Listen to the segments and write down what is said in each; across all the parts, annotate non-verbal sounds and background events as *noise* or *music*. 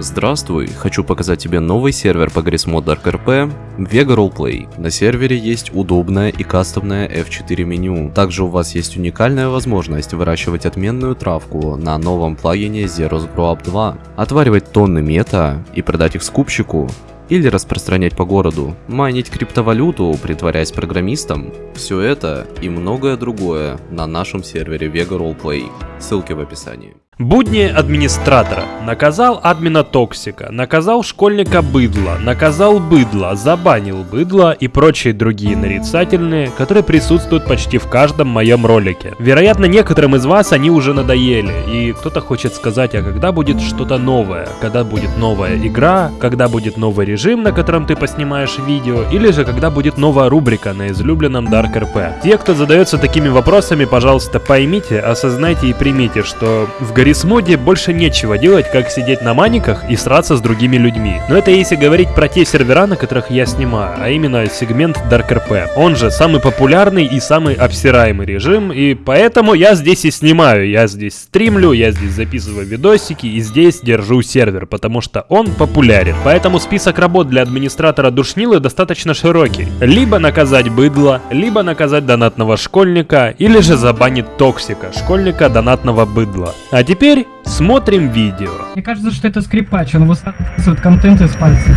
Здравствуй, хочу показать тебе новый сервер по Grismod Dark RP Vega Roleplay. На сервере есть удобное и кастомное F4 меню. Также у вас есть уникальная возможность выращивать отменную травку на новом плагине Zeros Grow Up 2, отваривать тонны мета и продать их скупщику, или распространять по городу, майнить криптовалюту, притворяясь программистом. Все это и многое другое на нашем сервере Vega Roleplay. Ссылки в описании. Будни администратора. Наказал админа токсика, наказал школьника быдла, наказал быдла, забанил быдла и прочие другие нарицательные, которые присутствуют почти в каждом моем ролике. Вероятно, некоторым из вас они уже надоели, и кто-то хочет сказать, а когда будет что-то новое, когда будет новая игра, когда будет новый режим, на котором ты поснимаешь видео, или же когда будет новая рубрика на излюбленном Dark RP. Те, кто задается такими вопросами, пожалуйста, поймите, осознайте и примите, что в Гаррисмоде больше нечего делать, как сидеть на маниках и сраться с другими людьми. Но это если говорить про те сервера, на которых я снимаю, а именно сегмент Dark RP. Он же самый популярный и самый обсираемый режим, и поэтому я здесь и снимаю. Я здесь стримлю, я здесь записываю видосики и здесь держу сервер, потому что он популярен. Поэтому список работ для администратора душнилы достаточно широкий. Либо наказать быдло, либо наказать донатного школьника, или же забанить токсика, школьника донатного быдла. А теперь смотрим видео. Мне кажется, что это скрипач, он высасывает контент из пальцев.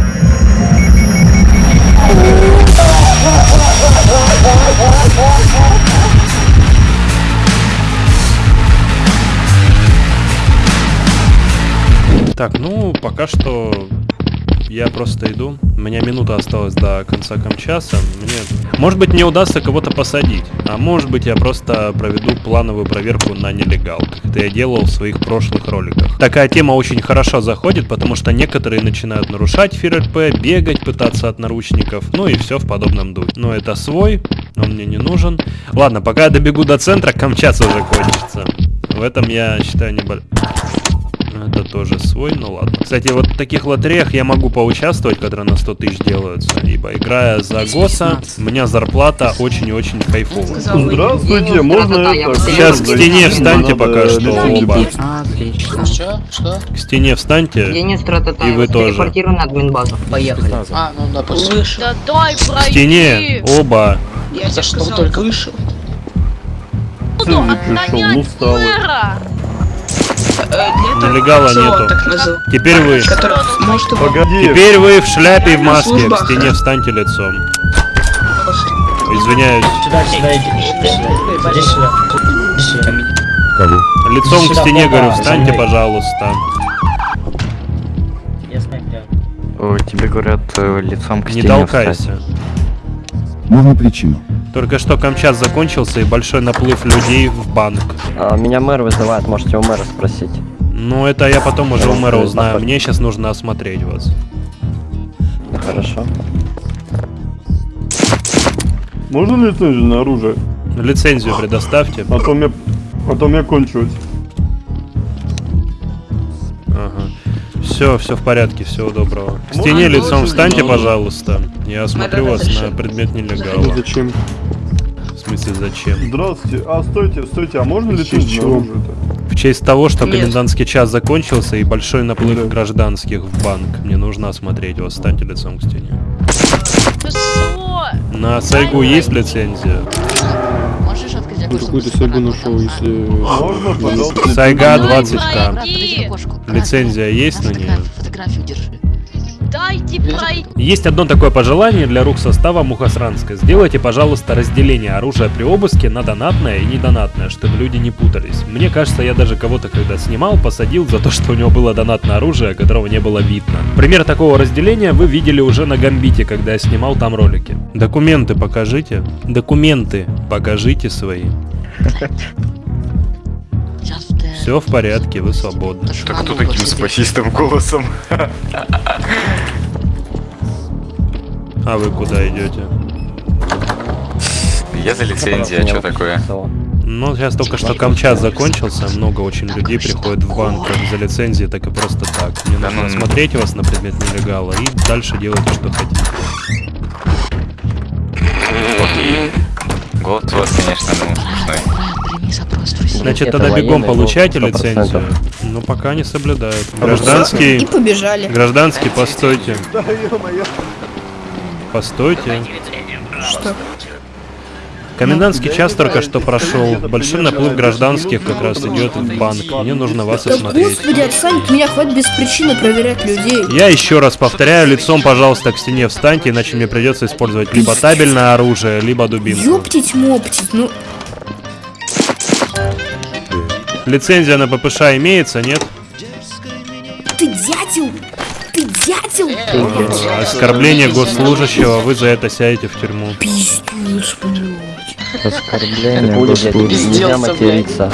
Так, ну, пока что я просто иду. У меня минута осталась до конца камчаса. Мне... Может быть, мне удастся кого-то посадить. А может быть, я просто проведу плановую проверку на нелегал, как это я делал в своих прошлых роликах. Такая тема очень хорошо заходит, потому что некоторые начинают нарушать ФРП, бегать, пытаться от наручников, ну и все в подобном духе. Но это свой, он мне не нужен. Ладно, пока я добегу до центра, камчаса закончится. В этом я считаю небольшой... Это тоже свой, ну ладно. Кстати, вот в таких лотереях я могу поучаствовать, которые на 100 тысяч делаются. Ибо играя за ГОСа, у меня зарплата очень и очень кайфовая. Здравствуйте, можно это... Сейчас к стене встаньте пока что оба. Отлично. Что? Что? К стене встаньте. Денис Трататаев, И вы тоже. телепортирую на админбазу. Поехали. А, ну. Да дай К стене оба. Я за что только вышел. Буду не пришел, ну отгонять встал. Мэра! Нелегала нету. Теперь вы. Может, Погоди. Теперь вы в шляпе и в маске. К стене встаньте лицом. Извиняюсь. Сюда, сюда, иди. Иди сюда. Иди сюда. Лицом к Сюда, стене, опа, говорю, встаньте, пожалуйста. Я снайпер. О, тебе говорят э, лицом к Не стене толкайся. Можно причину? Только что Камчас закончился и большой наплыв людей в банк. А, меня мэр вызывает, можете у мэра спросить. Ну, это я потом уже у мэра узнаю. Мне сейчас нужно осмотреть вас. Хорошо. Можно лицензию на оружие? Лицензию предоставьте. А то мне... А то мне кончилось. Ага. Все, все в порядке, всего доброго. К стене лицом встаньте, пожалуйста. Я осмотрю вас на предмет нелегала. Зачем? В смысле, зачем? Здравствуйте. А, стойте, стойте, а можно лицензию на оружие-то? В честь того, что Нет. комендантский час закончился и большой наплыв Да. гражданских в банк, мне нужно осмотреть вас. Встаньте лицом к стене. Ты? На Сайгу есть лицензия? Можешь открыть Какую-то сайгу нашел, если... Можно, пожалуйста? Сайга Дай 20к. пройти! Лицензия есть на нее? Фотографию держи. Дайте пройти! Есть одно такое пожелание для рук состава Мухосранска. Сделайте, пожалуйста, разделение оружия при обыске на донатное и недонатное, чтобы люди не путались. Мне кажется, я даже кого-то, когда снимал, посадил за то, *laughs* что у него было донатное оружие, которого не было видно. Пример такого разделения вы видели уже на Гамбите, когда я снимал там ролики. Документы покажите. Документы покажите свои. Все в порядке, вы свободны. Так кто таким спасистым голосом? *laughs* А вы куда идете? Я за лицензией, а что такое? Ну, сейчас только что Камчат закончился, много очень людей приходит в банк как за лицензией, так и просто так. Мне Да нужно ну- осмотреть вас на предмет нелегала и дальше делайте, что хотите. У вас, конечно, ну, твой Значит, тогда бегом получайте 100%. лицензию. Ну, пока не соблюдают. И Гражданский, побежали. гражданский, постойте. Да. Постойте. Что? Комендантский час только что прошел. Большой наплыв гражданских как раз идет в банк. Мне нужно вас Да осмотреть. господи, отстань от меня, хватит без причины проверять людей. Я еще раз повторяю, лицом, пожалуйста, к стене встаньте, иначе мне придется использовать либо табельное оружие, либо дубинку. Ёптить-моптить, ну... Лицензия на ППШ имеется, нет? Ты дятел! Ты дятел! Ага, Оскорбление госслужащего, вы за это сядете в тюрьму. Пиздец, блядь. Оскорбление, блядь, нельзя материться.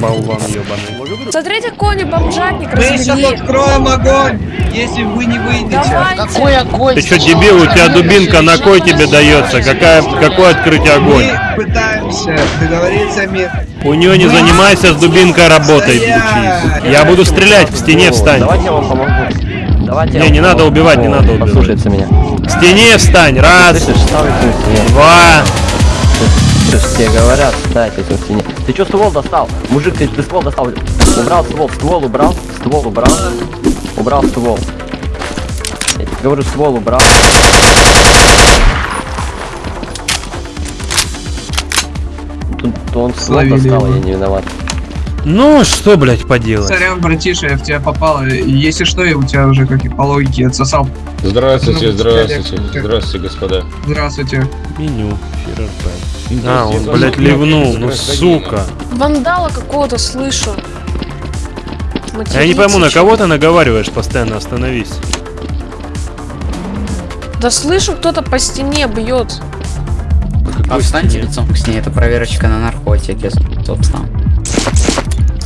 Болван ебаный. Смотрите, кони бомжатник Мы сейчас откроем огонь, если вы не выйдете. Какой огонь? Ты что, дебил, у тебя дубинка на кой тебе дается? Какая, какое открытие огонь? Мы пытаемся договориться о мир. У нее не занимайся с дубинкой работой, учись. Я буду стрелять, к стене встань. Давайте я вам помогу. Давайте я Не, не надо убивать, не надо убивать. Послушайте меня. К стене встань, раз, два. Тебе говорят, ставьте к стене. Ты чё ствол достал? Мужик, ты, ты ствол достал. Убрал ствол, ствол убрал, ствол убрал. Убрал ствол. Я тебе говорю, ствол убрал. Тут то он Словили достал, я не виноват. Ну, что, блядь, поделать? Сорян, братиша, я в тебя попал. и Если что, я у тебя уже, как и по логике, отсосал. Здравствуйте, Ну, здравствуйте, диалект. здравствуйте, господа. Здравствуйте. Меню. ФРП. А, он, блядь, ливнул, ну сука. Вандала какого-то слышу. Я не пойму, на кого ты наговариваешь постоянно, остановись. Да слышу, кто-то по стене бьет. Стене? лицом к стене, это проверочка на наркотики, собственно.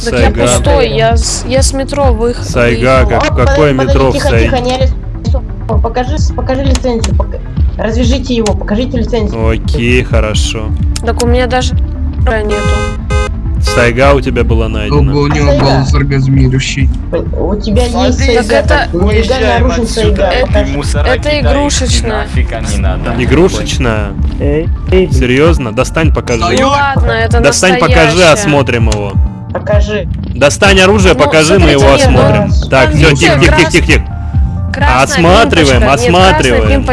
Так я Сайга. пустой, я с, я с метро выхожу. Сайга, как, какое метро в Сайге? не арестован. Покажи, покажи лицензию. пока- Развяжите его, покажите лицензию. Окей, хорошо. Так у меня даже нету. Сайга у тебя была Был бы найдена. у него Сайга. голос оргазмирующий. У тебя есть сайга, это- нелегально оружен сайга. Это- Покажи. Это игрушечная. Игрушечная? Серьезно? Достань, покажи. Ну ладно, это Достань, покажи, осмотрим его. Покажи. Достань оружие, Ну, покажи, мы его осмотрим. Так, все, тихо, тихо, тихо, тихо. Красная Осматриваем, осматриваем.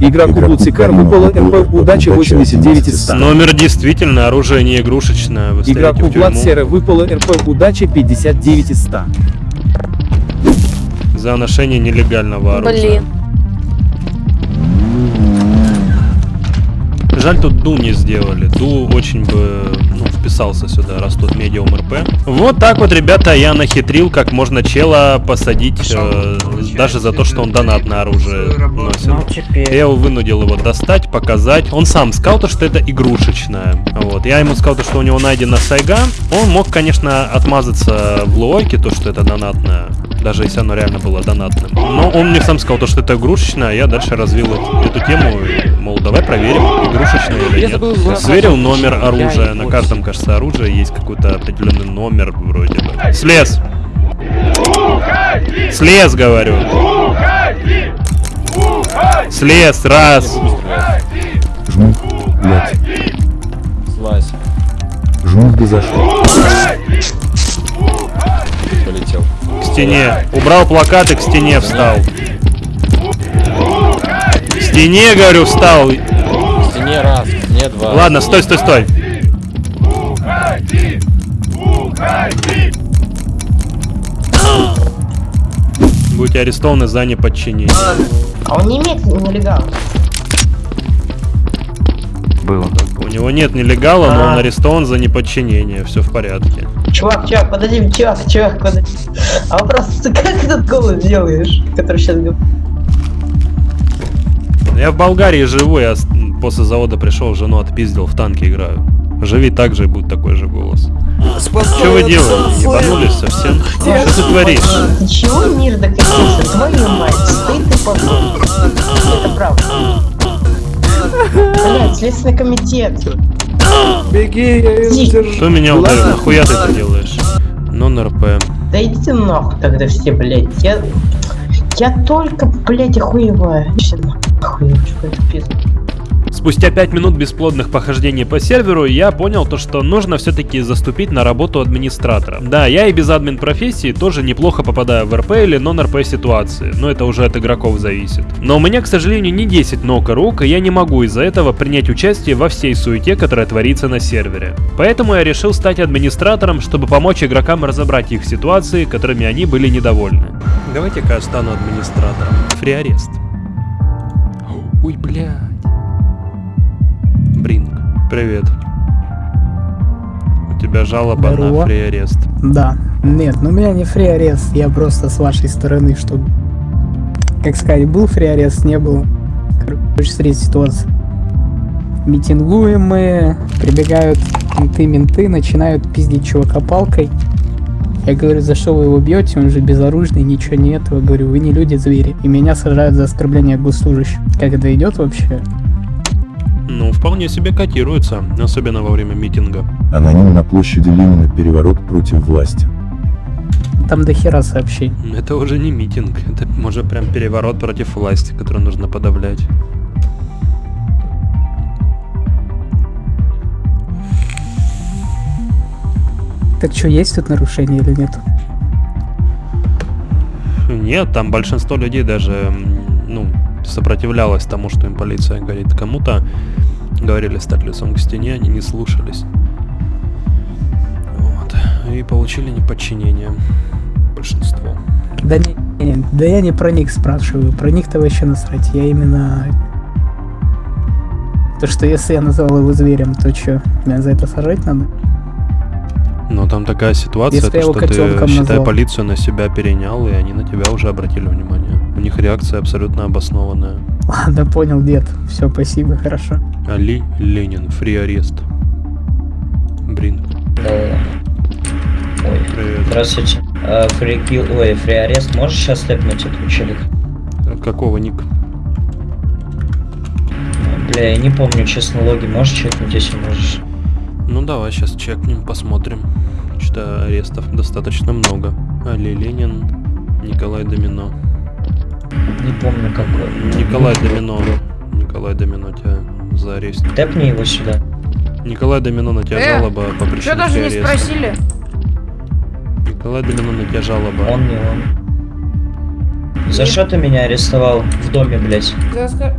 Игроку Блуцикар выпала РП удачи 89 из 100. Номер действительно, оружие не игрушечное. Вы в тюрьму. Блад выпала РП удачи 59 из 100. За ношение нелегального оружия. Блин. Жаль, тут Ду не сделали. Ду очень бы вписался сюда, раз тут медиум РП. Вот так вот, ребята, я нахитрил, как можно чела посадить, э, даже за то, что он донатное оружие носит. Я его вынудил его достать, показать. Он сам сказал, то, что это игрушечное. Вот. Я ему сказал, то, что у него найдена сайга. Он мог, конечно, отмазаться в лойке, то, что это донатное. Даже если оно реально было донатным. Но он мне сам сказал, то, что это игрушечное, а я дальше развил эту, тему. и, Мол, давай проверим, игрушечное или нет. Сверил номер оружия. На каждом, кажется, оружии есть какой-то определенный номер вроде бы. Слез! Слез, говорю! Слез, раз! Жмух, блядь. Слазь. Жмух бы зашел. К стене. Убрал плакат и к стене встал. К стене, говорю, встал. В стене раз, в стене два. Ладно, стой, стой, стой. Будете арестованы за неподчинение. А он не имеет нелегал. Было. У него нет нелегала, но он А. арестован за неподчинение. Все в порядке. Чувак, чувак, подожди, чувак, чувак, подожди. А вопрос, ты как этот голос делаешь, который сейчас говорит? Я в Болгарии живу, я после завода пришел, жену отпиздил, в танке играю. Живи так же, и будет такой же голос. Что вы делаете? Ебанулись совсем? Что ты творишь? Чего мир докатился? Твою мать, стыд и позор. Это правда. Блять, Следственный комитет. Беги, я ее задержу. Кто меня ударил? Нахуя ты это делаешь? Нон-РП. Да идите нахуй тогда все, блять. Я... Я только, блядь, охуеваю. Все нахуй, это пизда. Спустя 5 минут бесплодных похождений по серверу, я понял то, что нужно все-таки заступить на работу администратора. Да, я и без админ профессии тоже неплохо попадаю в РП или нон-РП ситуации, но это уже от игроков зависит. Но у меня, к сожалению, не 10 ног и рук, и я не могу из-за этого принять участие во всей суете, которая творится на сервере. Поэтому я решил стать администратором, чтобы помочь игрокам разобрать их ситуации, которыми они были недовольны. Давайте-ка я стану администратором. Фриарест. Ой, блядь. Бринг, привет. У тебя жалоба на Здорово. фриарест. Да. Нет, ну у меня не фри арест, я просто с вашей стороны, что... Как сказать, был фри арест, не был. Короче, смотрите ситуацию. Митингуем мы, прибегают менты-менты, начинают пиздить чувака палкой. Я говорю, за что вы его бьете, он же безоружный, ничего нет. Я говорю, вы не люди, звери. И меня сажают за оскорбление госслужащих. Как это идет вообще? Ну, вполне себе котируется, особенно во время митинга. Аноним на площади Ленина переворот против власти. Там до хера сообщений. Это уже не митинг, это уже прям переворот против власти, который нужно подавлять. Так что, есть тут нарушение или нет? Нет, там большинство людей даже, м, сопротивлялось тому, что им полиция говорит. Кому-то говорили стать лицом к стене, они не слушались. Вот. И получили неподчинение. Большинство. Да не, не, да я не про них спрашиваю, про них-то вообще насрать, я именно... То, что если я назвал его зверем, то что, меня за это сажать надо? Но там такая ситуация, Если то, что ты, считай, назвал. полицию на себя перенял, и они на тебя уже обратили внимание. У них реакция абсолютно обоснованная. *laughs* Ладно, понял, дед. Все, спасибо, хорошо. Али Ленин, фри арест. Брин. Ой, привет. здравствуйте. А, фрикил, ой, фри арест, можешь сейчас тэпнуть этого челика? Какого ник? Бля, я не помню, честно, логи можешь чекнуть, если можешь? Ну давай сейчас чекнем, посмотрим. Что арестов достаточно много. Али Ленин, Николай Домино. Не помню какой. Николай Домино. Николай Домино тебя за арест. Тэпни его сюда. Николай Домино на тебя Э, жалоба по причине Что даже не ареста. спросили? Николай Домино на тебя жалоба. Он не он. За что ты меня арестовал в доме, блядь? За, оскор-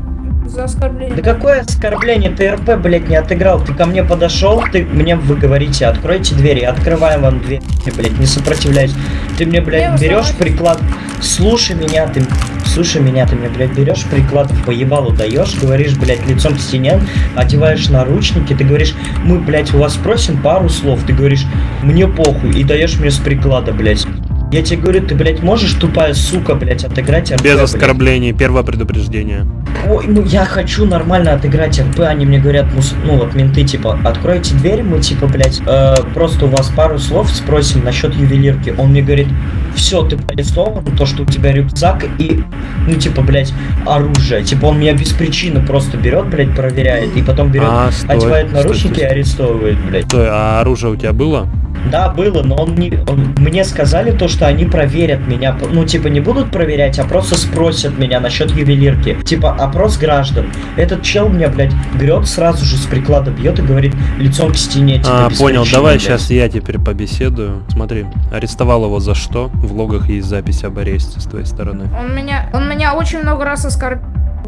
за оскорбление. Да какое оскорбление? Ты РП, блядь, не отыграл. Ты ко мне подошел, ты мне вы говорите, откройте двери, открываем вам дверь, блядь, не сопротивляюсь. Ты мне, Я блядь, вас берешь приклад. Слушай меня, ты. Слушай меня, ты мне, блядь, берешь приклад по ебалу даешь, говоришь, блядь, лицом к стене, одеваешь наручники, ты говоришь, мы, блядь, у вас спросим пару слов, ты говоришь, мне похуй, и даешь мне с приклада, блядь. Я тебе говорю, ты, блядь, можешь, тупая сука, блядь, отыграть РП, Без блядь? оскорблений, первое предупреждение. Ой, ну я хочу нормально отыграть РП, они мне говорят, мус- ну вот менты, типа, откройте дверь, мы, типа, блядь, э, просто у вас пару слов спросим насчет ювелирки. Он мне говорит, все, ты арестован, то, что у тебя рюкзак и, ну, типа, блядь, оружие. Типа, он меня без причины просто берет, блядь, проверяет, и потом берет, А, стой, одевает стой, наручники стой, и арестовывает, блядь. Стой, а оружие у тебя было? Да, было, но он не. он- мне сказали то, что они проверят меня. Ну, типа, не будут проверять, а просто спросят меня насчет ювелирки. Типа, опрос граждан. Этот чел меня, блядь, берет сразу же с приклада бьет и говорит лицом к стене. Типа, А, понял, причины, давай блядь. сейчас я теперь побеседую. Смотри, арестовал его за что? В логах есть запись об аресте с твоей стороны. Он меня, он меня очень много раз оскорбил.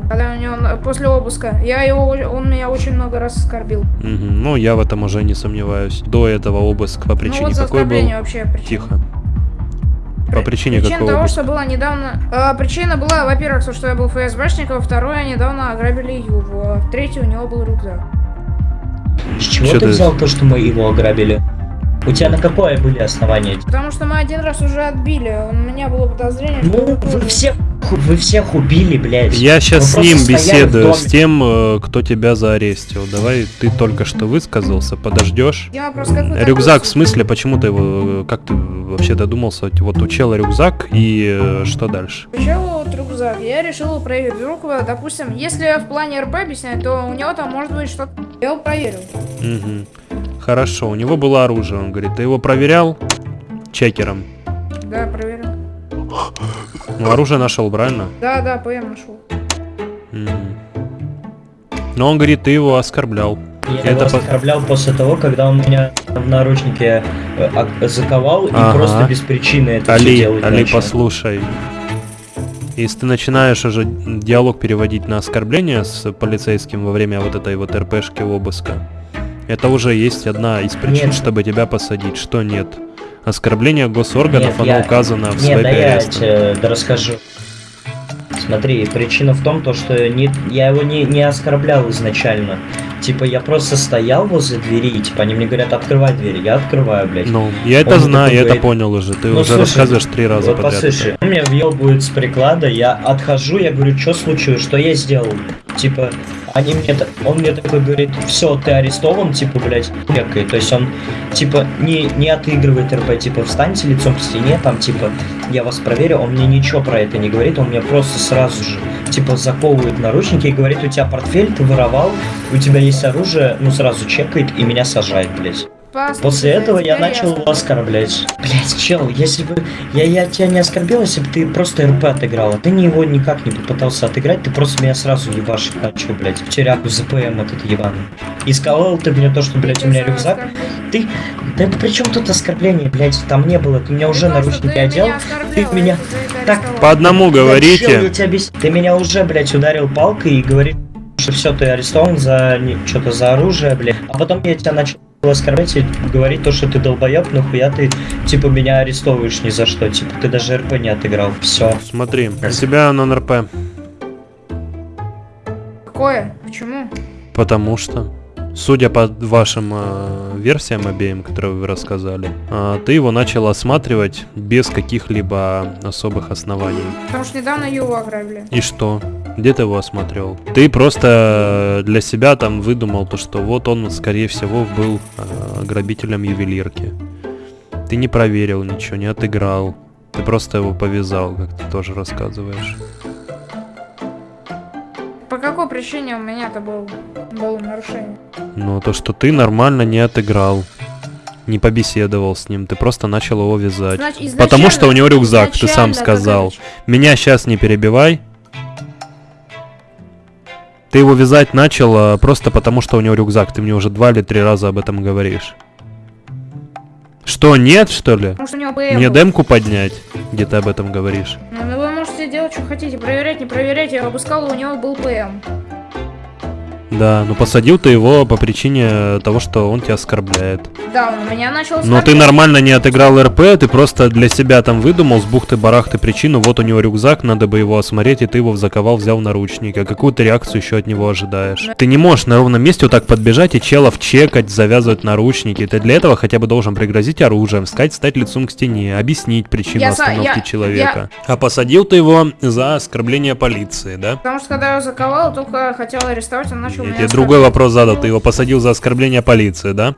Когда у него на- после обыска. Я его, он меня очень много раз оскорбил. Мгм, Ну, я в этом уже не сомневаюсь. До этого обыск по причине ну вот какой был? вообще причина. Тихо. По причине Причина какого того, обыска? что было недавно... а, причина была, во-первых, то, что я был ФСБшником, второе, недавно ограбили Юву, а третье, у него был рюкзак. С чего ты ты- взял то, что мы его ограбили? У тебя на какое были основания? Потому что мы один раз уже отбили, у меня было подозрение, что... Ну, вы всех, вы всех убили, блядь. Я сейчас с ним беседую, с тем, э, кто тебя заарестил. Давай, ты только что высказался, подождешь. Я вопрос, как вы Рюкзак, такой- в смысле, почему ты его, э, как ты вообще додумался? Вот у чела рюкзак и э, что дальше? Вот рюкзак? Я решил проверить. Вдруг, допустим, если в плане РП объяснять, то у него там может быть что-то... Я его проверил. Мгм. Хорошо, у него было оружие, он говорит, ты его проверял чекером? Да, проверил. Ну, оружие нашел, правильно? Да, да, ПМ нашел. Мгм. Но он говорит, ты его оскорблял. Я Это его по- оскорблял после того, когда он меня в наручнике э, заковал и Ага. просто без причины это все Али, делать Али, начал. послушай. Если ты начинаешь уже диалог переводить на оскорбление с полицейским во время вот этой вот РПшки обыска, это уже есть одна из причин, Нет. чтобы тебя посадить. Что нет? Оскорбление госорганов, Нет, оно я- указано в Нет, своей да я аресте. тебе да расскажу. Смотри, причина в том, то, что не, я его не, не оскорблял изначально. Типа, я просто стоял возле двери, и, типа, они мне говорят, открывай дверь, я открываю, блядь. Ну, я это Он знаю, я это говорит, понял уже. Ты «Ну, уже слушай, рассказываешь три раза вот подряд. послушай, это. он меня въебывает с приклада, я отхожу, я говорю, что случилось, что я сделал? Типа, они мне, он мне такой говорит, все, ты арестован, типа, блядь, некой. То есть он, типа, не, не отыгрывает РП, типа, встаньте лицом к стене, там, типа, я вас проверю, он мне ничего про это не говорит, он мне просто сразу же, типа, заковывает наручники и говорит, у тебя портфель, ты воровал, у тебя есть оружие, ну, сразу чекает и меня сажает, блядь. Послушай, После этого я начал его оскорблять. Блять, чел, если бы я, я тебя не оскорбил, если бы ты просто РП отыграл, а ты не его никак не попытался отыграть, ты просто меня сразу ебашить начал, блять, в тюряку ЗПМ этот ебаный. И сказал ты мне то, что, блять, у меня рюкзак. Ты, да при чем тут оскорбление, блять, там не было, ты меня уже наручники одел, ты меня... Так, По одному Блядь, говорите. чел, я тебя объяс- Ты меня уже, блять, ударил палкой и говоришь, что все, ты арестован за что-то за оружие, блядь. А потом я тебя начал оскорблять и говорить то, что ты долбоеб, нахуя ты, типа, меня арестовываешь ни за что. Типа, ты даже РП не отыграл. Все. Смотри, у тебя нон-РП. Какое? Почему? Потому что, судя по вашим э, версиям обеим, которые вы рассказали, э, ты его начал осматривать без каких-либо особых оснований. Потому что недавно его ограбили. И что? Где ты его осмотрел? Ты просто для себя там выдумал то, что вот он, скорее всего, был э, грабителем ювелирки. Ты не проверил ничего, не отыграл. Ты просто его повязал, как ты тоже рассказываешь. По какой причине у меня-то был, было нарушение? Но то, что ты нормально не отыграл, не побеседовал с ним, ты просто начал его вязать. Значит, изначально- Потому что у него рюкзак, ты сам сказал. Меня сейчас не перебивай. Ты его вязать начал а, просто потому, что у него рюкзак. Ты мне уже два или три раза об этом говоришь. Что, нет, что ли? Что у него ПМ Мне демку поднять, где ты об этом говоришь? Ну, вы можете делать, что хотите. Проверять, не проверять. Я обыскал, у него был ПМ. Да, ну посадил ты его по причине того, что он тебя оскорбляет. Да, он меня начал Но ты нормально не отыграл РП, ты просто для себя там выдумал с бухты-барахты причину, вот у него рюкзак, надо бы его осмотреть, и ты его заковал, взял наручники. А какую ты реакцию еще от него ожидаешь? Ты не можешь на ровном месте вот так подбежать и челов чекать, завязывать наручники. Ты для этого хотя бы должен пригрозить оружием, сказать, стать лицом к стене, объяснить причину Я остановки я- человека. А посадил ты его за оскорбление полиции, да? Потому что когда я его заковал, только хотел арестовать, он начал Я меня тебе другой вопрос задал, ты его посадил за оскорбление полиции, да?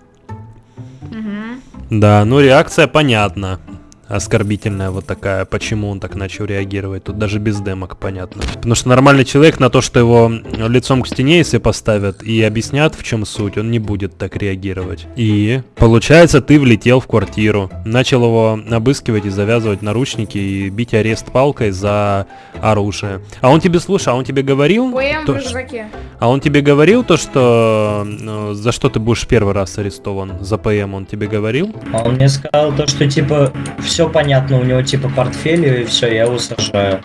Мгм. Да, ну реакция понятна. Оскорбительная вот такая, почему он так начал реагировать. Тут даже без демок понятно. Потому что нормальный человек на то, что его лицом к стене, если поставят и объяснят, в чем суть, он не будет так реагировать. И получается, ты влетел в квартиру, начал его обыскивать и завязывать наручники и бить арест палкой за оружие. А он тебе, слушай, а он тебе говорил? ПМ то, рюкзаке. а он тебе говорил то, что ну, за что ты будешь первый раз арестован? За ПМ он тебе говорил? А он мне сказал то, что, типа, все понятно, у него, типа, портфель, и все, я его сажаю.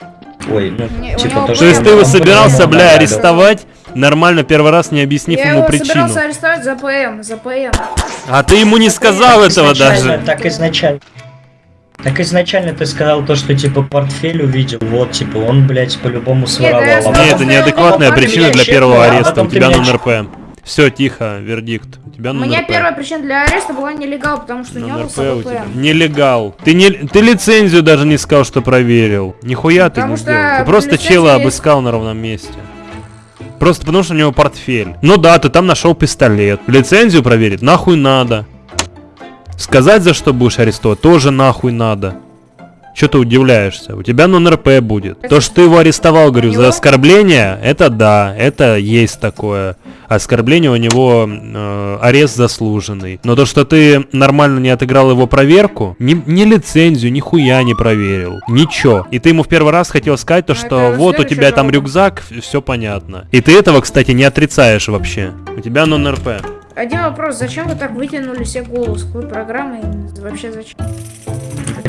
Ой, ну, Не, типа, то, То что есть он- ты его собирался, бля, арестовать нормально первый раз, не объяснив Я ему его причину? собирался арестовать за ПМ, за ПМ. А ты ему не сказал Так этого изначально, даже. Так изначально. Так изначально ты сказал то, что типа портфель увидел, вот типа он, блядь, по-любому своровал. я а потом- Нет, это неадекватная а потом ты причина меня для первого а ареста. У тебя нон РП. Все, тихо, вердикт. У тебя У меня РП. первая причина для ареста была нелегал, потому что у него Нон был РП у тебя. Нелегал. Ты, не, ты лицензию даже не сказал, что проверил. Нихуя ты Потому не что сделал. Ты просто чела есть- обыскал на ровном месте. Просто потому что у него портфель. Ну да, ты там нашел пистолет. Лицензию проверить нахуй надо. Сказать, за что будешь арестовать, тоже нахуй надо. Что ты удивляешься? У тебя нон-РП будет. То, что ты его арестовал, говорю, за оскорбление, это да, это есть такое. Оскорбление у него э, арест заслуженный. Но то, что ты нормально не отыграл его проверку, ни, ни лицензию, ни хуя не проверил. Ничего. И ты ему в первый раз хотел сказать то, что это вот у тебя там рюкзак, все понятно. И ты этого, кстати, не отрицаешь вообще. У тебя нон-РП. Один вопрос, зачем вы так вытянули себе голову с какой программой? Вообще зачем?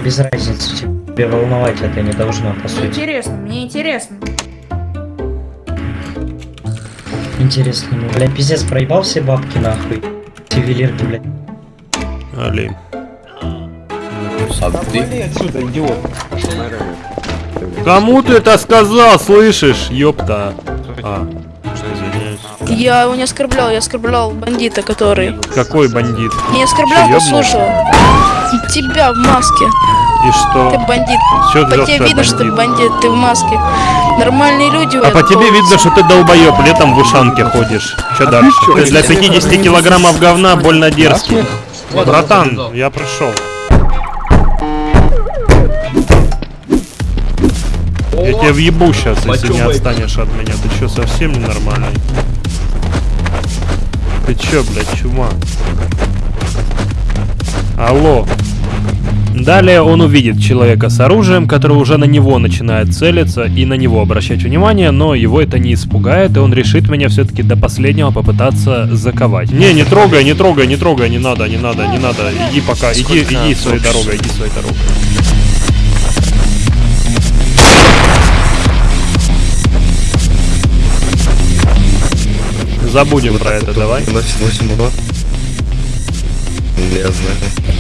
Без разницы, тебе волновать это не должно, по сути. интересно, мне интересно. Интересно, ну, блядь, пиздец, проебал все бабки нахуй. Ювелирки, блядь. Али. отсюда, идиот. Кому ты это сказал, слышишь, ёпта? А, извиняюсь. Я его не оскорблял, я оскорблял бандита, который... Какой бандит? Не оскорблял, послушал. Тебя в маске. И что? Ты бандит. Чё ты по тебе что видно, что ты бандит? ты в маске. Нормальные люди А по тебе видно, что ты долбоёб, летом в ушанке ходишь. Чё дальше? Ты для 50 килограммов говна больно дерзкий. Братан, я прошел. Я тебя въебу сейчас, если не отстанешь от меня. Ты чё, совсем ненормальный? Ты чё, блядь, чума? Алло. Далее он увидит человека с оружием, который уже на него начинает целиться и на него обращать внимание, но его это не испугает, и он решит меня все-таки до последнего попытаться заковать. Не, не трогай, не трогай, не трогай, не надо, не надо, не надо. Иди пока, иди, иди своей дорогой, иди своей дорогой. Забудем про это, давай. Носит 8 урон. Я знаю.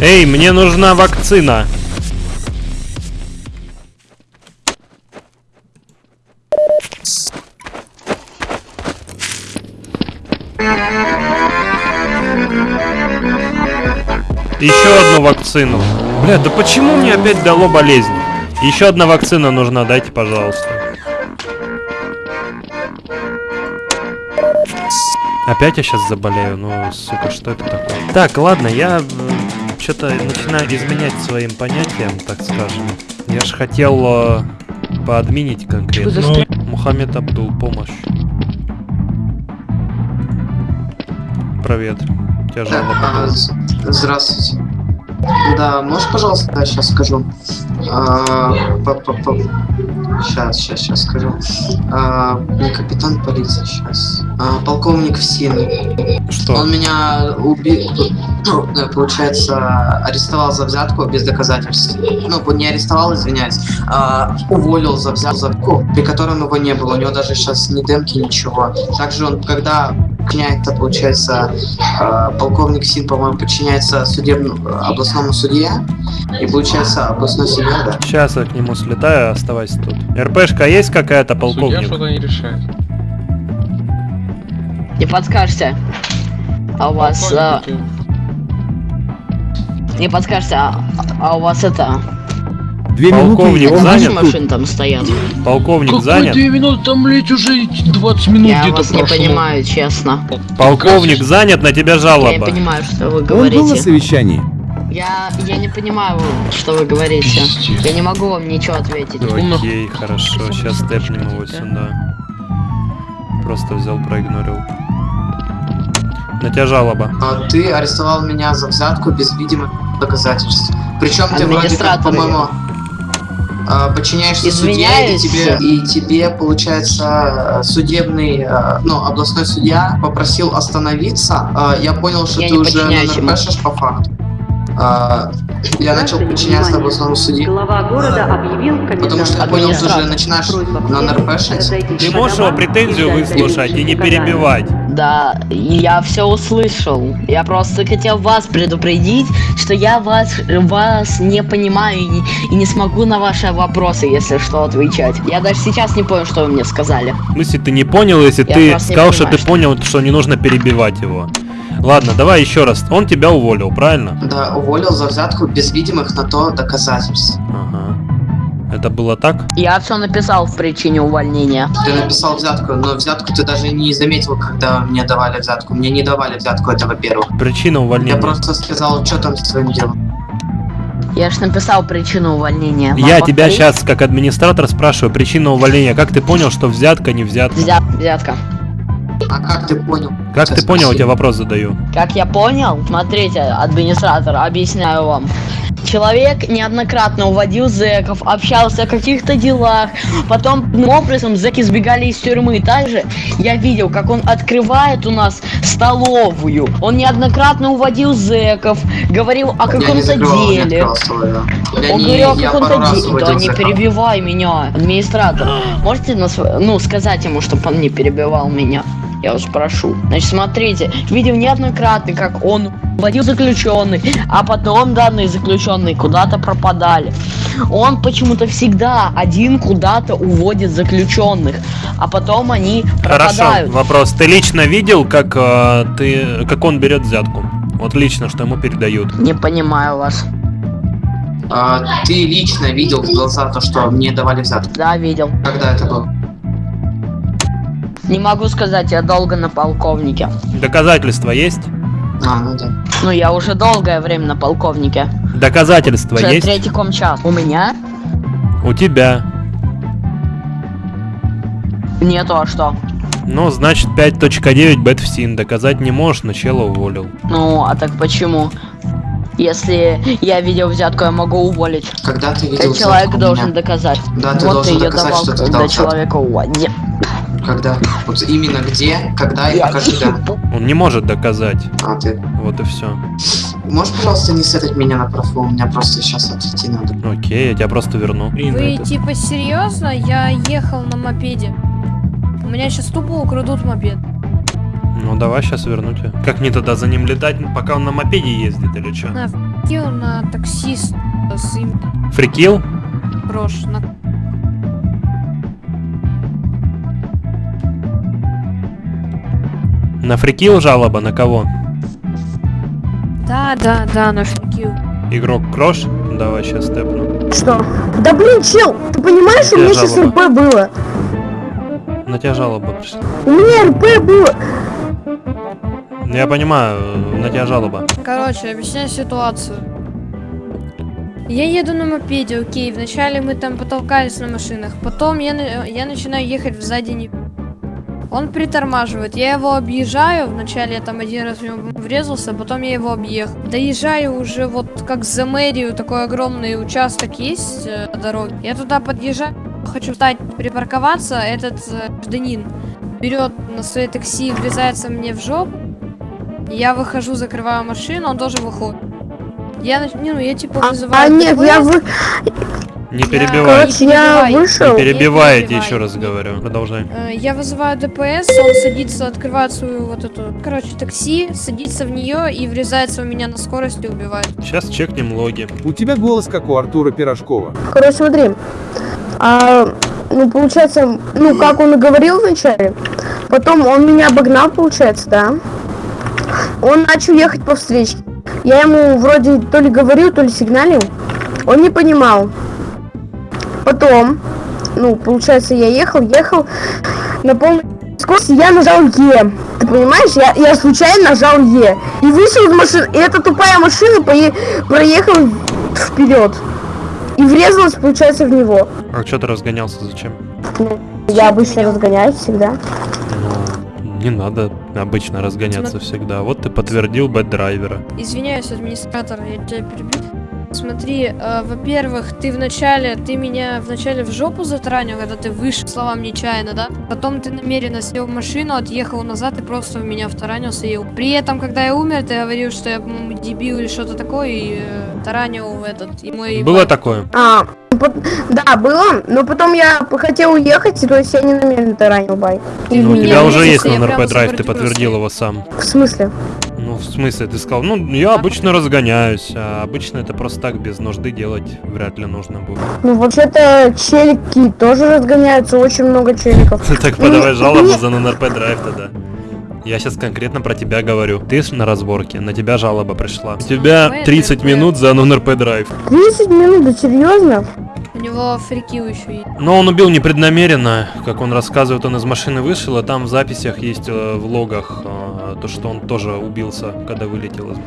Эй, мне нужна вакцина. Еще одну вакцину. Бля, да почему мне опять дало болезнь? Еще одна вакцина нужна, дайте, пожалуйста. Опять я сейчас заболею, ну, сука, что это такое? Так, ладно, я что-то начинаю изменять своим понятиям, так скажем. Я ж хотел э, поадминить конкретно. За Мухаммед Абдул, помощь. Привет. У тебя жалоба Здравствуйте. Да, можешь, пожалуйста, да, сейчас скажу. Сейчас, сейчас, сейчас скажу. А, не капитан полиции, сейчас. полковник Всин. Что? Он меня убил, ну, э, получается, арестовал за взятку без доказательств. Ну, не арестовал, извиняюсь, а уволил за взятку, при котором его не было. У него даже сейчас ни демки, ничего. Также он, когда подчиняется, получается, э, полковник Син, по-моему, подчиняется судебному областному судье, и получается областной судья, да. Сейчас я к нему слетаю, оставайся тут. РПшка есть какая-то, полковник? не решает. Не подскажете. А у вас... а, Не подскажете, а, а у вас это... Две минуты, Полковник он занят? машины там стоят? Полковник занят? минуты? Там, блять, уже 20 минут Я вас не прошло. понимаю, честно. Полковник занят, на тебя Я не жалоба. понимаю, что вы Он был на говорите. совещании. Я, я не понимаю, что вы говорите. Я не могу вам ничего ответить. Окей, хорошо, сейчас тэпнем его сюда. Просто взял, проигнорил. На тебя жалоба. А ты арестовал меня за взятку без видимых доказательств. Причем ты вроде как, по-моему, а, подчиняешься судье, и Извиняюсь. тебе, и тебе, получается, судебный, а, ну, областной судья попросил остановиться. А, Я понял, что Я ты уже. НРПшишь по факту. А, Я начал подчиняться областному судье. Глава города объявил Потому что я понял, ты уже начинаешь на НРПшить. Ты можешь его претензию выслушать и не перебивать. Да, я все услышал. Я просто хотел вас предупредить, что я вас, вас не понимаю и не, и не смогу на ваши вопросы, если что, отвечать. Я даже сейчас не понял, что вы мне сказали. В смысле, ты не понял, если Я ты сказал, что понимаю, ты понял, что не нужно перебивать его. Ладно, давай еще раз. Он тебя уволил, правильно? Да, уволил за взятку без видимых на то доказательств. Ага. Это было так? Я все написал в причине увольнения. Ты написал взятку, но взятку ты даже не заметил, когда мне давали взятку. Мне не давали взятку, это во-первых. Причина Я увольнения. просто сказал, что там с твоим делом. Я ж написал причину увольнения. Вам Я тебя повторить? сейчас, как администратор, спрашиваю, причина увольнения. Как ты понял, что взятка, не взятка? Взят, взятка. А как ты понял? Как ты понял, я тебе вопрос задаю. Как я понял, смотрите, администратор, объясняю вам. Человек неоднократно уводил зэков, общался о каких-то делах, потом образом зэки сбегали из тюрьмы. Также я видел, как он открывает у нас столовую. Он неоднократно уводил зэков, говорил о каком-то деле. Я Он не- говорил о каком-то деле. Да не перебивай меня, администратор. Можете нас, ну, сказать ему, чтобы он не перебивал меня? Я вас прошу. Значит, смотрите, видел неоднократно, как он водил заключенных, а потом данные заключенные куда-то пропадали. Он почему-то всегда один куда-то уводит заключенных, а потом они Хорошо, пропадают. вопрос. Ты лично видел, как э, ты, как он берет взятку? Вот лично, что ему передают. Не понимаю вас. А, ты лично видел в глаза то, что мне давали взятку? Да, видел. Когда это было? Не могу сказать, я долго на полковнике. Доказательства есть? А, ну да. Ну, я уже долгое время на полковнике. Доказательства Уже есть? третий комчас. У меня? У тебя. Нету, а что? Ну, значит, 5.9 Бэтфсин. Доказать не можешь, но чела уволил. Ну, а так почему? Если я видел взятку, я могу уволить. Когда ты видел Этот человек взятку должен меня? доказать. Да, ты вот должен ты ее доказать, давал, что ты когда дал взятку. человека уводил. Когда? Вот именно где, когда и покажи, да. Он не может доказать. А, ты. Вот и все. Можешь, пожалуйста, не сетать меня на профу? У меня просто сейчас отойти надо. Окей, я тебя просто верну. Вы типа серьезно? Я ехал на мопеде. У меня сейчас тупо украдут мопед. Ну, давай сейчас верну тебя. Как мне тогда за ним летать, пока он на мопеде ездит или что? На ф***ил на таксист с им Фрикил? брошь. На... На фрикил жалоба на кого? Да, да, да, на ф***ил. Игрок Крош? Давай сейчас тэпну. Что? Да блин, чел, ты понимаешь, у меня сейчас жалоба? РП было. На тебя жалоба пришла. У меня РП было. Я понимаю, на тебя жалоба. Короче, объясняю ситуацию. Я еду на мопеде, окей, вначале мы там потолкались на машинах, потом я, я начинаю ехать сзади не... Он притормаживает, я его объезжаю, вначале я там один раз в него врезался, потом я его объехал. Доезжаю уже вот как за мэрию, такой огромный участок есть э, дороги. Я туда подъезжаю, хочу встать, припарковаться, этот э, гражданин берет на свое такси, врезается мне в жопу, я выхожу, закрываю машину, он тоже выходит. Я, ну, я типа вызываю... А нет, я вы... Не перебивай. Короче, я вышел. Не перебивай, я тебе перебивай. еще раз говорю. Продолжай. Э, Я вызываю ДПС, он садится, открывает свою вот эту, короче, такси, садится в нее и врезается у меня на скорости и убивает. Сейчас чекнем логи. У тебя голос как у Артура Пирожкова. Короче, смотри. А, ну, получается, ну, как он и говорил вначале, потом он меня обогнал, получается, да. Он начал ехать по встречке. Я ему вроде то ли говорил, то ли сигналил. Он не понимал. Потом, ну, получается, я ехал, ехал на полной скорости, я нажал Е. Ты понимаешь, я, я случайно нажал Е. И вышел из машины, и эта тупая машина пое- проехала вперед. И врезалась, получается, в него. А что ты разгонялся, зачем? Ну, я обычно разгоняюсь всегда. Не надо обычно разгоняться всегда. Вот ты подтвердил бэт-драйвера. Извиняюсь, администратор, я тебя перебью. Смотри, э, во-первых, ты вначале, ты меня вначале в жопу затаранил, когда ты вышел, словам нечаянно, да? Потом ты намеренно сел в машину, отъехал назад и просто в меня втаранился и... При этом, когда я умер, ты говорил, что я, по-моему, дебил или что-то такое, и э, таранил этот, и мой... Было такое? А, пот- да, было, но потом я хотел уехать, то есть я не намеренно таранил байк. Ну, у тебя уже есть прямо RP drive, ты подтвердил его сам. В смысле? В смысле, ты сказал, ну, я обычно разгоняюсь, а обычно это просто так, без нужды делать вряд ли нужно будет. Ну, вообще-то челики тоже разгоняются, очень много челиков. *laughs* Так подавай жалобу за на RP drive тогда. Я сейчас конкретно про тебя говорю. Ты ж на разборке, на тебя жалоба пришла. У тебя 30 минут за non-RP drive. 30 минут, да серьезно? У него фрикил еще есть. Но он убил непреднамеренно, как он рассказывает, он из машины вышел, а там в записях есть э, в логах э, то, что он тоже убился, когда вылетел из...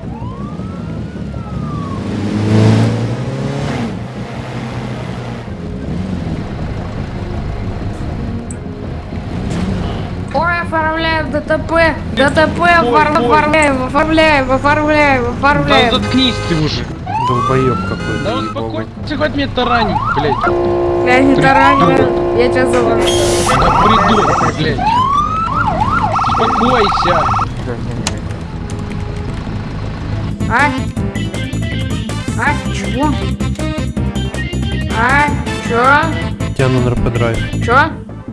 Ой, оформляем ДТП! ДТП офор- оформляем, оформляем, оформляем, Да оформляем. заткнись ты уже. Долбоеб какой-то. Да успокойся, хоть меня таранить, блядь. Я не тараню, я тебя зову. Да придурок, блядь. Успокойся. А? А, чего? А, чё? У тебя на НРП драйв. Чё?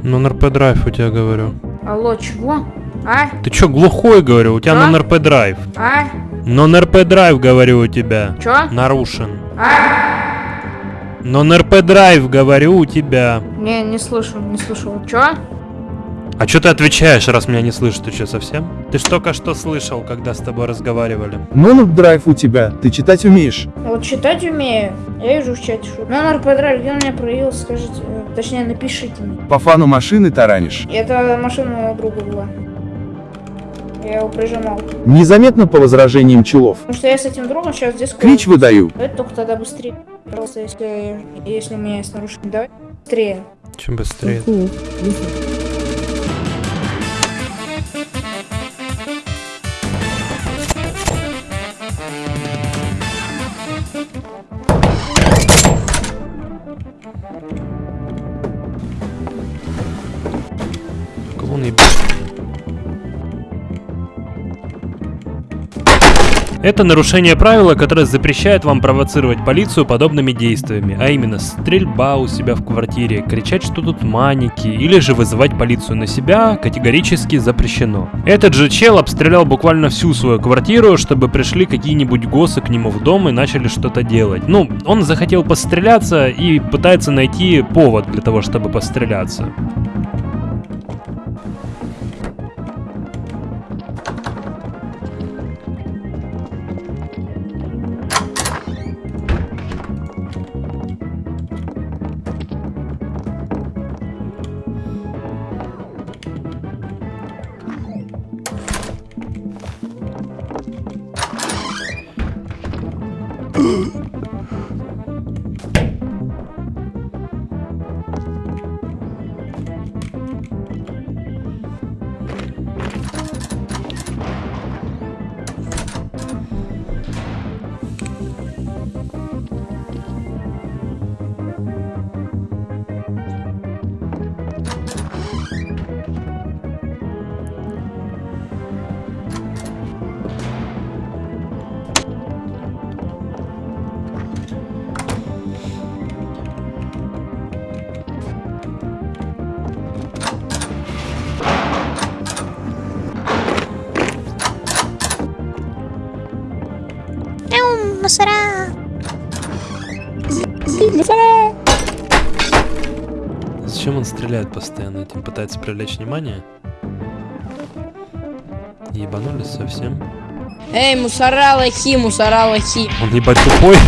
На НРП драйв у тебя говорю. Алло, чего? А? Ты чё, глухой, говорю, у тебя А? на НРП драйв. А? Но НРП драйв, говорю, у тебя. Чё? Нарушен. А? Но НРП драйв, говорю, у тебя. Не, не слышу, не слышу. Чё? А чё ты отвечаешь, раз меня не слышишь? Ты чё, совсем? Ты ж только что слышал, когда с тобой разговаривали. Ну, драйв у тебя, ты читать умеешь. Вот читать умею. Я вижу в чате, что... Номер подрайв, где у меня проявился, скажите. э, Точнее, напишите мне. По фану машины таранишь. Это машина моего друга была. Я его прижимал. Незаметно по возражениям челов. Потому что я с этим другом сейчас здесь... Клич выдаю. Давайте только тогда быстрее. Пожалуйста, если, если у меня есть нарушение. Давай быстрее. Чем быстрее. Кого ебет? Это нарушение правила, которое запрещает вам провоцировать полицию подобными действиями, а именно стрельба у себя в квартире, кричать, что тут маники, или же вызывать полицию на себя категорически запрещено. Этот же чел обстрелял буквально всю свою квартиру, чтобы пришли какие-нибудь госы к нему в дом и начали что-то делать. Ну, он захотел постреляться и пытается найти повод для того, чтобы постреляться. Стреляет постоянно? Этим пытается привлечь внимание? Ебанулись совсем? Эй, мусора лохи, мусора лохи. Он ебать тупой.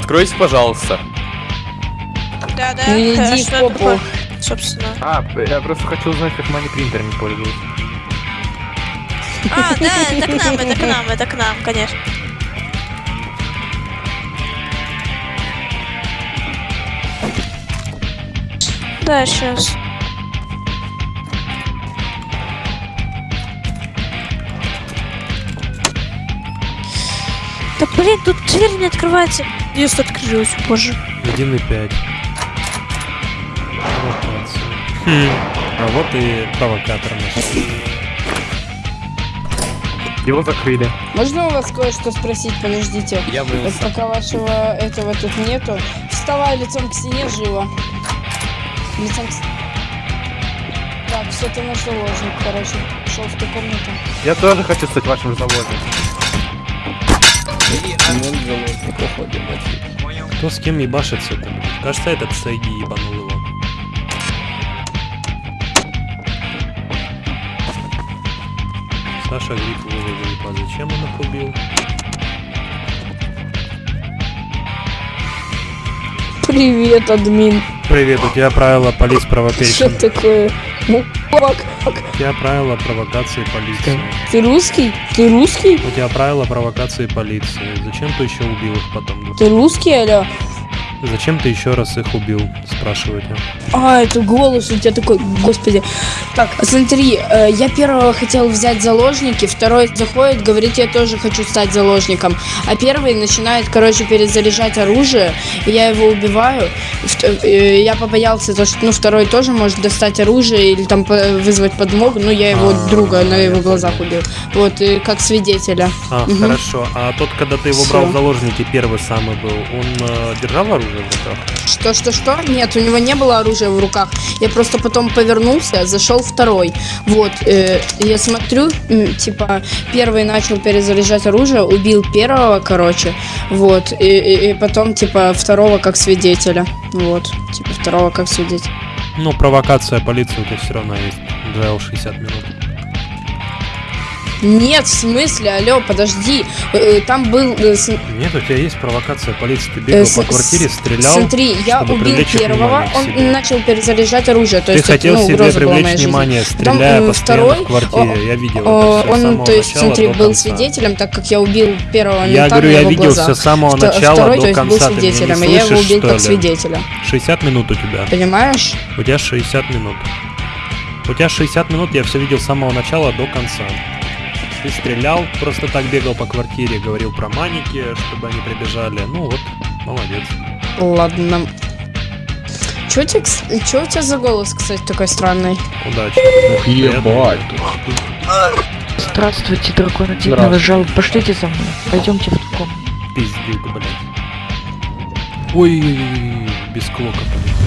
Откройте, пожалуйста. Да, да. Ну, иди э, в попу. собственно. А, я просто хочу узнать, как мани принтер не пользуюсь. А, да, это к нам, это к нам, это к нам, конечно. Да, сейчас. Да блин, тут дверь не открывается. Если открылась позже. 1,5. Провокация. Хм. А вот и провокатор наш. Его закрыли. Можно у вас кое-что спросить? Подождите. Я Вот мылся. пока вашего этого тут нету. Вставай лицом к стене живо. Лицом к... Так, все, ты наш заложник, короче. Шел в ту комнату. Я тоже хочу стать вашим заложником. Кто с кем ебашится-то? Кажется, этот Сайги ебанул Саша Гриф Вова Гриппа. Зачем он их убил? Привет, админ. Привет, у тебя правила полиц Что провокейшн. такое? Ну? У тебя правила провокации полиции. Ты русский? Ты русский? У тебя правила провокации полиции. Зачем ты еще убил их потом? Ты русский, алло? Зачем ты еще раз их убил? Спрашиваете. А, это голос у тебя такой, господи. Так, смотри, э, я первого хотел взять заложники, второй заходит, говорит, я тоже хочу стать заложником. А первый начинает, короче, перезаряжать оружие, и я его убиваю. Э, Я побоялся, то, что, ну, второй тоже может достать оружие или там вызвать подмогу, ну, я его А, друга на его глазах убил. Вот, и как свидетеля. А, Мгм. хорошо. А тот, когда ты его Всё. брал в заложники, первый самый был, он э, держал оружие в руках? Что, что, что? Нет, у него не было оружия в руках. Я просто потом повернулся, зашел второй. Вот, э, я смотрю, м, типа, первый начал перезаряжать оружие, убил первого, короче. Вот, и, и- и потом, типа, второго как свидетеля. Вот, типа, второго как свидетеля. Ну, провокация полиции у тебя все равно есть. Дуэл 60 минут. Нет, в смысле, алло, подожди. Э, э, там был... э, Нет, у тебя есть провокация полиции. Ты бегал по квартире, стрелял, Смотри, я убил первого, он начал перезаряжать оружие. То Ты есть, хотел ну, себе привлечь внимание, Потом, стреляя м, постоянно второй, в квартире. Я видел это Он, то есть, смотри, был свидетелем, так как я убил первого Я говорю, я видел все с самого начала до конца. Ты меня не слышишь, как свидетеля. 60 минут у тебя. Понимаешь? У тебя 60 минут. У тебя 60 минут, я все видел с самого начала до конца. Ты стрелял, просто так бегал по квартире, говорил про маники, чтобы они прибежали. Ну вот, молодец. Ладно. Чё у тебя, чё у тебя за голос, кстати, такой странный? Удачи. Ух, ебать. Здравствуйте, дракон отдельного жал. Пошлите за мной. Пойдемте в комнату. Пиздюк, блядь. Ой, без клока полетел.